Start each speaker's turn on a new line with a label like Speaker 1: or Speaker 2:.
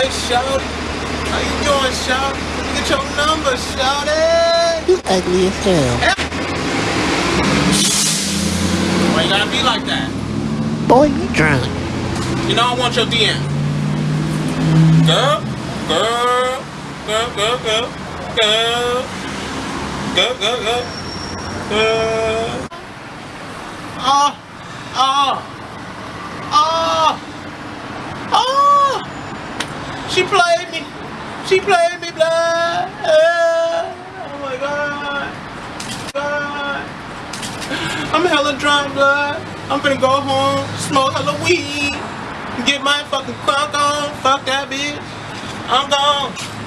Speaker 1: Hey, Shawty. How you doing, Shawty? Let me get your number, Shawty.
Speaker 2: You ugly as hell.
Speaker 1: Why you gotta be like that?
Speaker 2: Boy, you drunk.
Speaker 1: You know I want your DM. Girl, girl, girl, girl, girl, girl, girl, girl, girl, girl. Oh, oh, oh. She played me. She played me, blood. Oh my God. God. I'm hella drunk, blood. I'm finna go home, smoke hella weed, get my fucking crunk on. Fuck that bitch. I'm gone.